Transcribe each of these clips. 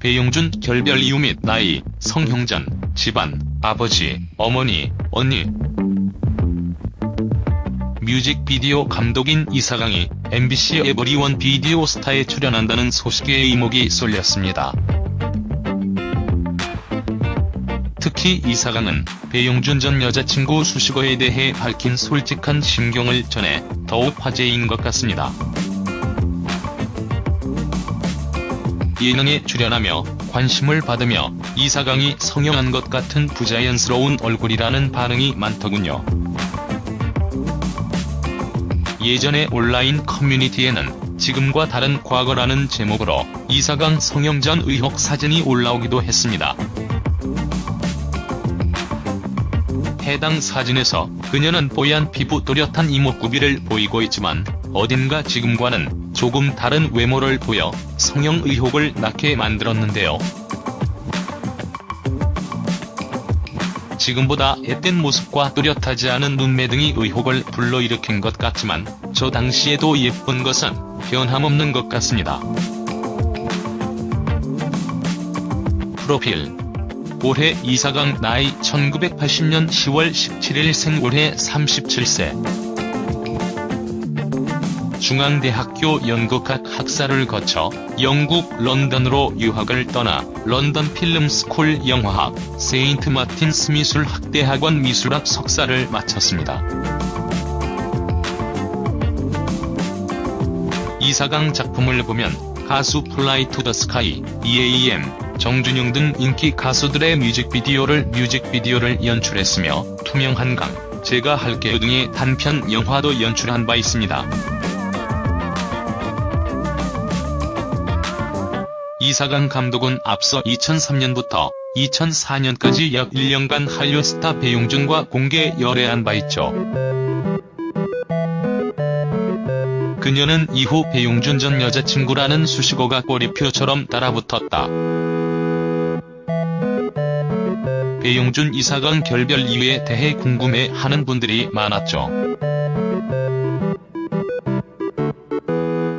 배용준 결별 이유 및 나이, 성형전, 집안, 아버지, 어머니, 언니. 뮤직비디오 감독인 이사강이 MBC 에버리원 비디오 스타에 출연한다는 소식에 이목이 쏠렸습니다. 특히 이사강은 배용준 전 여자친구 수식어에 대해 밝힌 솔직한 심경을 전해 더욱 화제인 것 같습니다. 예능에 출연하며 관심을 받으며 이사강이 성형한 것 같은 부자연스러운 얼굴이라는 반응이 많더군요. 예전에 온라인 커뮤니티에는 지금과 다른 과거라는 제목으로 이사강 성형 전 의혹 사진이 올라오기도 했습니다. 해당 사진에서 그녀는 뽀얀 피부 또렷한 이목구비를 보이고 있지만 어딘가 지금과는 조금 다른 외모를 보여 성형 의혹을 낳게 만들었는데요. 지금보다 앳된 모습과 뚜렷하지 않은 눈매 등이 의혹을 불러일으킨 것 같지만 저 당시에도 예쁜 것은 변함없는 것 같습니다. 프로필 올해 이사강 나이 1980년 10월 17일 생 올해 37세 중앙대학교 연극학 학사를 거쳐 영국 런던으로 유학을 떠나 런던 필름스쿨 영화학, 세인트 마틴스 미술학대학원 미술학 석사를 마쳤습니다. 이사강 작품을 보면 가수 플라이 투 더 스카이, EAM, 정준영 등 인기 가수들의 뮤직비디오를 뮤직비디오를 연출했으며 투명 한 강, 제가 할게요 등의 단편 영화도 연출한 바 있습니다. 이사강 감독은 앞서 2003년부터 2004년까지 약 1년간 한류 스타 배용준과 공개 열애한 바 있죠. 그녀는 이후 배용준 전 여자친구라는 수식어가 꼬리표처럼 따라붙었다. 배용준 이사강 결별 이유에 대해 궁금해하는 분들이 많았죠.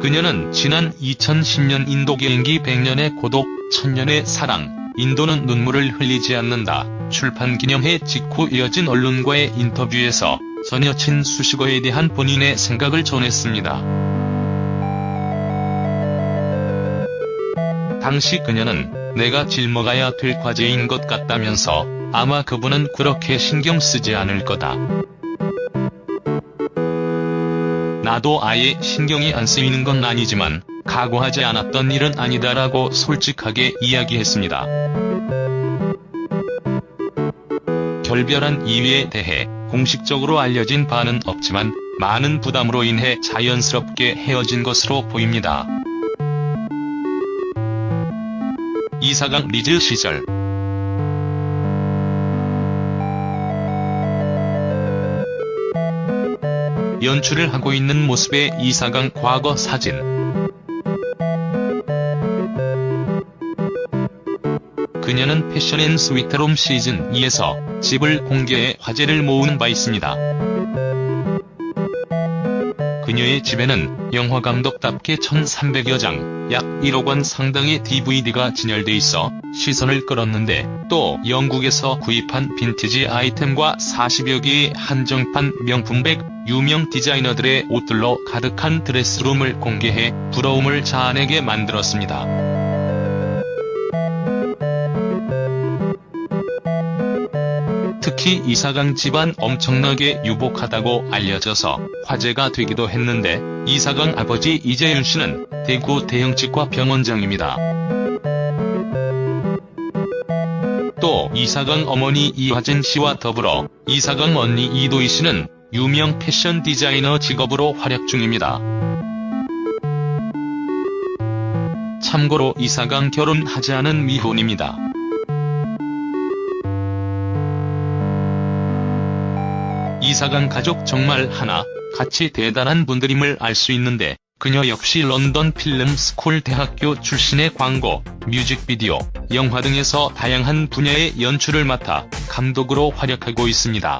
그녀는 지난 2010년 인도 개인기 100년의 고독, 천년의 사랑, 인도는 눈물을 흘리지 않는다 출판 기념회 직후 이어진 언론과의 인터뷰에서 전 여친 수식어에 대한 본인의 생각을 전했습니다. 당시 그녀는 내가 짊어가야 될 과제인 것 같다면서 아마 그분은 그렇게 신경 쓰지 않을 거다. 나도 아예 신경이 안 쓰이는 건 아니지만 각오하지 않았던 일은 아니다라고 솔직하게 이야기했습니다. 결별한 이유에 대해 공식적으로 알려진 바는 없지만 많은 부담으로 인해 자연스럽게 헤어진 것으로 보입니다. 이사강 리즈 시절 연출을 하고 있는 모습의 이사강 과거 사진. 그녀는 패션앤 스위트룸 시즌 2에서 집을 공개해 화제를 모으는 바 있습니다. 그녀의 집에는 영화감독답게 1300여 장, 약 1억 원 상당의 DVD가 진열돼 있어 시선을 끌었는데 또 영국에서 구입한 빈티지 아이템과 40여 개의 한정판 명품백, 유명 디자이너들의 옷들로 가득한 드레스룸을 공개해 부러움을 자아내게 만들었습니다. 특히 이사강 집안 엄청나게 유복하다고 알려져서 화제가 되기도 했는데 이사강 아버지 이재윤 씨는 대구 대형치과 병원장입니다. 또 이사강 어머니 이화진 씨와 더불어 이사강 언니 이도희 씨는 유명 패션 디자이너 직업으로 활약 중입니다. 참고로 이사강 결혼하지 않은 미혼입니다. 이사강 가족 정말 하나 같이 대단한 분들임을 알 수 있는데 그녀 역시 런던 필름 스쿨 대학교 출신의 광고, 뮤직비디오, 영화 등에서 다양한 분야의 연출을 맡아 감독으로 활약하고 있습니다.